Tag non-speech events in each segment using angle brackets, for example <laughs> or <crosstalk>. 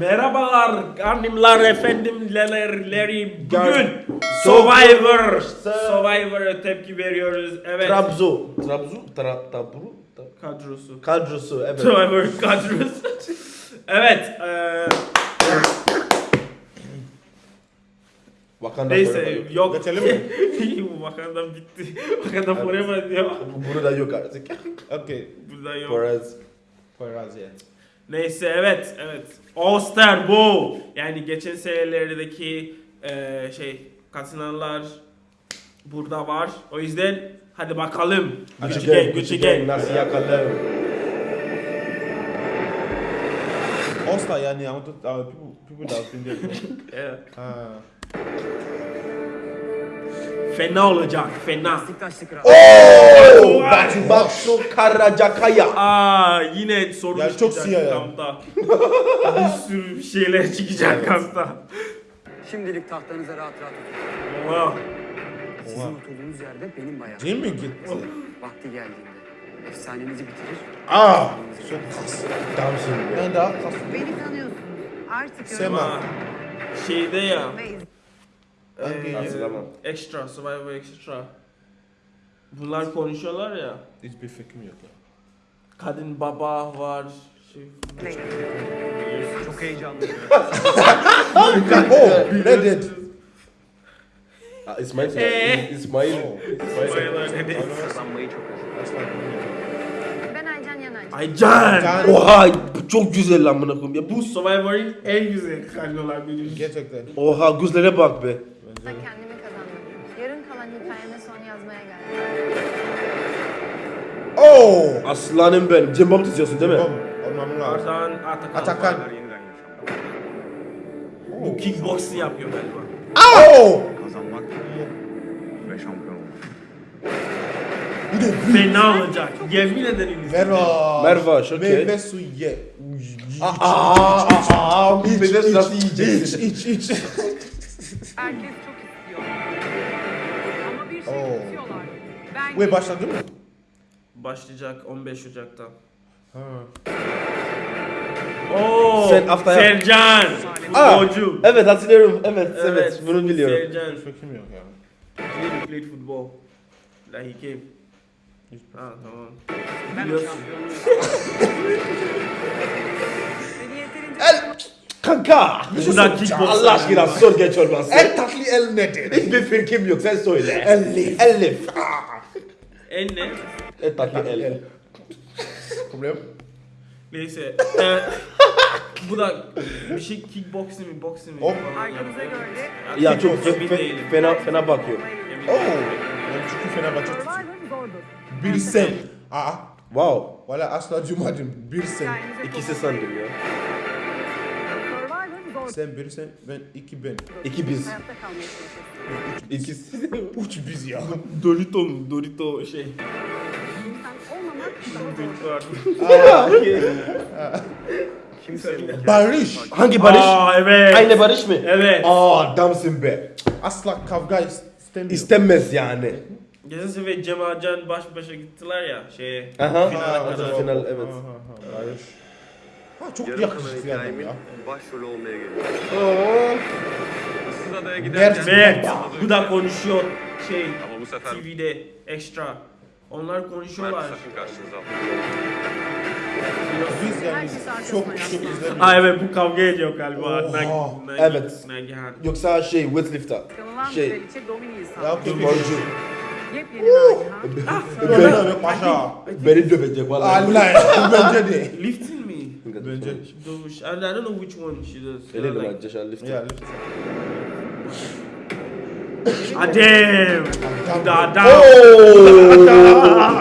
Merhabalar annemler efendimlerleri bugün. Survivor. Survivor'a tepki veriyoruz evet Trabzo. Trabzo? Tra, tabru? Ta- kadrosu Kadrosu evet. Survivor kadrosu evet eee Wakanda neyse Forever. yok Geçelim mi? <laughs> bu Wakanda bitti Wakanda forever diyor Bu- Burada yok artık. <laughs> Okay. burada yok Perez. Poyraz yeah. Neyse evet evet. Star bu. Yani geçen senelerdeki eee, şey katılanlar burada var. O yüzden hadi bakalım. Gucci Gang, Gucci Gang. Nasıl yakalım? All-Star yani uh, people, people that have been there. Ha. Fena olacak, fena. Oo! Batu Baksu Karacakaya. Aa yine sorun Ya çok çıkacak siyah ya. kampta. <laughs> bir sürü şeyler çıkacak kampta. Şimdilik tahtanıza rahat rahat oturun. Oha. Sizin oturduğunuz yerde benim bayağı. Jim mi gitti? Vakti geldiğinde efsanenizi bitirir. Ah! Çok kas. Damsın be. Ben daha kas. Beni tanıyorsunuz. Artık Sema. Şeyde ya. Ve eee, Hatırlamam. extra, Survivor Extra. Bunlar konuşuyorlar ya. Hiçbir fikrim yok ya. Kadın baba var. Şey. Çok heyecanlıyım. Oh! Reddit. Ah, İsmail. Ee? İsmail. Survivor dedi. Kazanmayı çok özledim. Ben Aycan. Aycan. Can- Oha çok güzel lan buna koyayım. Ya bu Survivor'ın en güzel kadrolar biri. Gerçekten. Oha gözlere bak be. Ben kendimi kazandım. Yarın kalan hikayeme son yazmaya geldim. Oh! Aslanım benim. Cem Bab tutuyorsun değil mi? Olmam lazım. Ardahan Atakan. Atakan. yeniden yaşamak. Bu kickboxing yapıyor galiba. Oh! Kazanmak ve şampiyon olmak. Bir de Fena olacak. Yemin ederim izleyeceğim. Merva. Merva, okey. Meyve suyu ye. Aa, aa, aa, bir de iç, nasıl iç, yiyeceksin? iç, iç. Herkes çok istiyor. Ama bir şey Oo. tutuyorlar. Ben Ve başladı mı? Başlayacak 15 Ocak'ta. Ha. Oo, Sen haftaya- Sercan. Aa, Futbolcu. Evet hatırlıyorum. Evet, evet. Bunu biliyorum. Sercan. Hiç fikrim yok ya. He played football. Like he came. Ha tamam. Ben Biliyorsun. yeterince Kanka. Bu da kickboxing. Allah aşkına sor geç olmaz. En tatlı el nedir? Hiçbir fikrim yok sen söyle. Elif. Elif. En ne? Et tatlı el. Problem? Neyse. e, bu da bir şey kickboxing mi boxing mi? Arkanıza yapıyor. göre Ya çok fe, fena fena bakıyor. Oh! çünkü Fenerbahçe tutuyorum. Bir sen. Aa. Wow. Valla asla duymadım. Bir sen. İkisi sandım ya. Sen bir sen, ben iki ben. İki biz. İkisi. Üç <laughs> biz ya. Dorito mu? Dorito şey. Barış. Hangi Barış? Aa evet. Aynı Barış mı? Evet. Aa adamsın be. Asla kavga istemiyor. İstenmez yani. Geçen sefer Cem Acan baş başa gittiler ya şeye. Aha. Finale kadar. Final evet. Ha, ha, ha. Ha, çok Yarım kalan yakışıklı adam ya. başrolü olmaya geliyor. Oo. Issız adaya giderken... Bu da konuşuyor şey Ama bu sefer TV'de extra. Onlar konuşuyorlar. Sakın karşınıza. Biz yani çok çok izlemiyoruz. Aa evet bu kavga ediyor galiba. Evet. Yoksa şey weightlifter. Şey. Ya sağladı. Yepyeni Nagihan. Böyle böyle paşa. Beni dövecek vallahi. Allah. <laughs> Bence de. Lifting me. Bence. Sh- I, don't know which one she does. Öyle mi acaba lifter? Ya lütfen. Ah damn. <laughs> Bu da adam. Oh,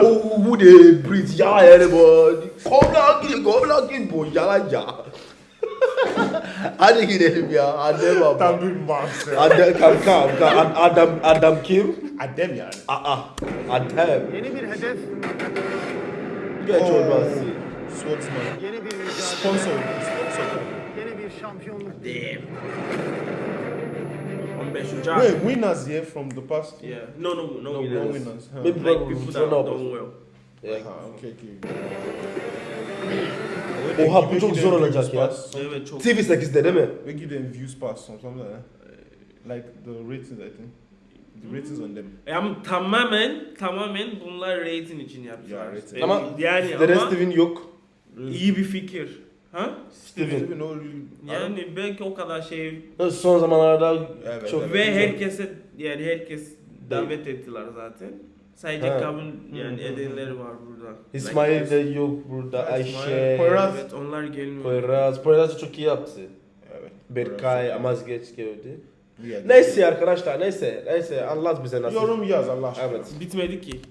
oh, bu de Brit ya yani bu. Kom lan gidin, kom lan gidin bu yalan ya. <laughs> Hadi gidelim ya. Adem baba. Tam bir monster. Adem kanka, kanka. Ad- Adam adam kim? Adem yani. Aa, Adem. Yeni bir hedef, Geç olmaz. Swordsman. yeni bir mücadele, Sponsor. Sponsor. yeni bir şampiyonluk. Damn. 15 Ocak. Wait, winners here from the past. Yeah. No, no, no, No, winners. no winners. Huh. Maybe Like people that know. don't well. Yeah. Ah, okay, okay. Oha, bu çok zor olacak ya. Evet çok. TV8'de değil mi? We give them views pass or something like that. Like the ratings, I think. The ratings on them. Yani tamamen tamamen bunlar rating için yaptılar. Ya, rating. Ama yani Dere ama Steven yok. iyi bir fikir. Ha? Steven. Steven, no, Yani belki o kadar şey Son zamanlarda Evet, çok evet. ve herkese yani herkes davet ettiler zaten. Sadece Ha. kabul yani edenleri var burada. İsmail de yok burada. Ayşe, Poyraz. Evet onlar gelmiyor. Poyraz. Poyraz çok iyi yaptı. Evet. Berkay, Amazgeç geldi. Neyse arkadaşlar neyse. Neyse anlat bize nasıl. Yorum yaz Allah aşkına. Evet. Bitmedi ki.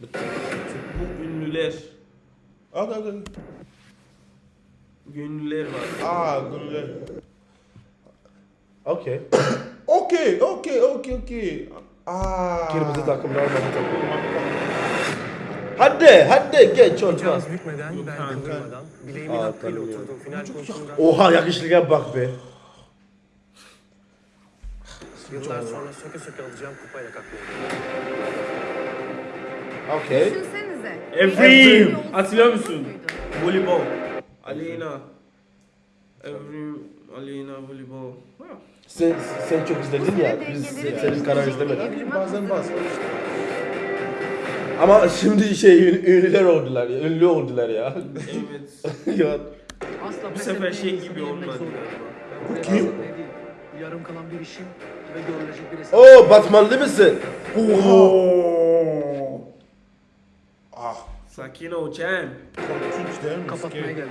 Bu ünlüler. Okay, okay. Ünlüler var. Ah, gönüller. Okey. Okay, okay, okay, okay. Ah. Kırmızı takımlar takım. Hadi hadi geç bükmeden, bel kanka. kıvırmadan, bileğimin Aa, hakkıyla oturdum. Final konusunda Oha yakışlığa bak be. Yıllar sonra söke söke alacağım kupayla kalkıyorum. Okey. Düşünsenize. Evrim. Hatırlıyor musun? Voleybol. Aleyna. Evrim. Aleyna voleybol. Sen, sen çok izledin ya. Biz senin bir izlemedik. Bazen bazen. Ama şimdi şey ün- ünlüler oldular ya. Ünlü oldular ya. Evet. <laughs> ya. Bu sefer şey gibi olmadı galiba. Kim? Yarım kalan bir işim ve görülecek bir hesap. Oo Batmanlı mısın? Oh. Ah. Sakin ol Cem. Korkunç değil mi? Kapatmaya Scary. geldim.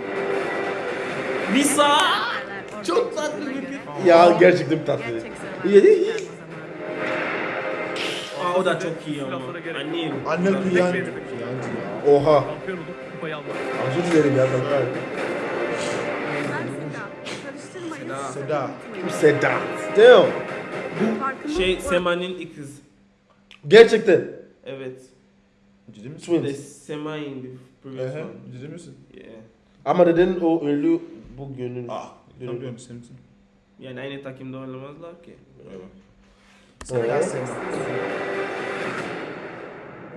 Lisa. Ortaya Çok tatlı bir göre Ya gerçekten tatlı. Survivor Aa, o da çok iyi ama. Annem. Anne ya. Oha. Özür dilerim ya kanka. Seda. Seda. Sedat. Damn. Şey. Sema'nın ikiz. Gerçekten. Evet. Ciddi misin? The Twins. Sema in the previous Ehe, one. ciddi misin? Yeah. Ama neden o ünlü bu günün? Ah. Tabii için. Yani aynı takımda oynamazlar ki. Evet. Oha.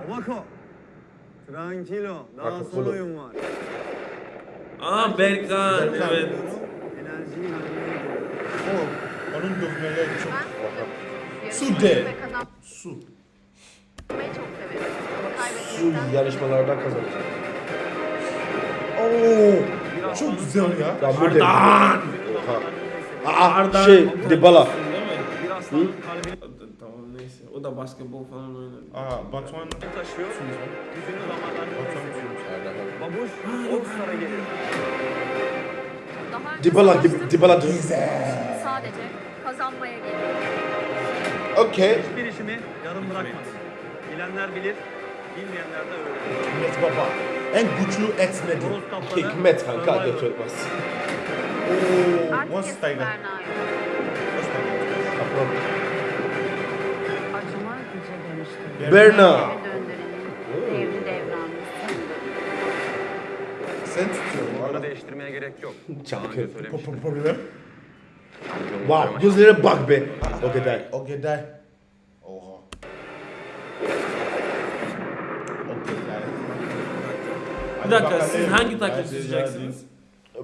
Babako. Tranquilo. Daha Bakın, son kulu. oyun var. Aa Berkan evet. Enerjiyi vermeye gidiyorum. O, onun dövmeleri çok... Su de. Su. kaybetmekten yarışmalardan kazanacak. Oo. Çok güzel ya. Ya bu de. Ardan. Aa Ardan. şey Dybala. Tamam neyse. O da basketbol falan oynar. Aa, Batuhan. taşıyor. Gücünü damarlarına. Babuş, savaştım. Dybala. Sadece kazanmaya geliyorum. Okey. Hiçbir işimi yarım bırakmadım. Bilenler bilir, bilmeyenler de öğrenir. Hikmet Baba. En güçlü nedir? Horoz kaplanı, Hikmet kanka Survivor. götürmez. Oo. Artık What's eski Tiger? Berna'yı. Kaplan. Acıma güce demiştim. Berna. Devri döndürenin devri devranı. Sen tutuyorsun. Bunu değiştirmeye gerek yok. Daha önce söylemiştim. Po- Problem. Wow. Gözlere bak be. Okey day. Okay, day. Oha. Okay, day. Bir dakika siz hangi takım tutacaksınız?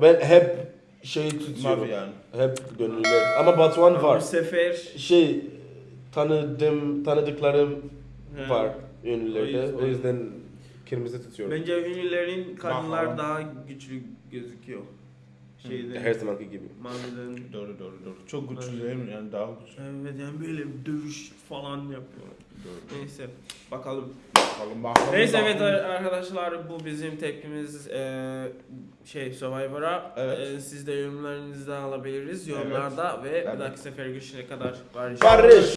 Ben hep şey hadi. tutuyorum. Yani. Hep gönüllüler. Ama Batuhan Bu var. sefer Şey tanıdığım, tanıdıklarım He. var ünlülerde. O yüzden kırmızı tutuyorum. bence ünlülerin kadınlar daha güçlü gözüküyor. Şeyde. Her zamanki gibi. Maviden. Doğru doğru doğru. Çok güçlü değil mi? Yani daha güçlü. Evet yani böyle dövüş falan yapıyor. Neyse bakalım. Bakalım bakalım. Neyse evet bakalım. arkadaşlar bu bizim tepkimiz eee, şey Survivor'a. Evet. Eee, siz de yorumlarınızı da alabiliriz yorumlarda ve bir dahaki sefer görüşene kadar barış. Barış.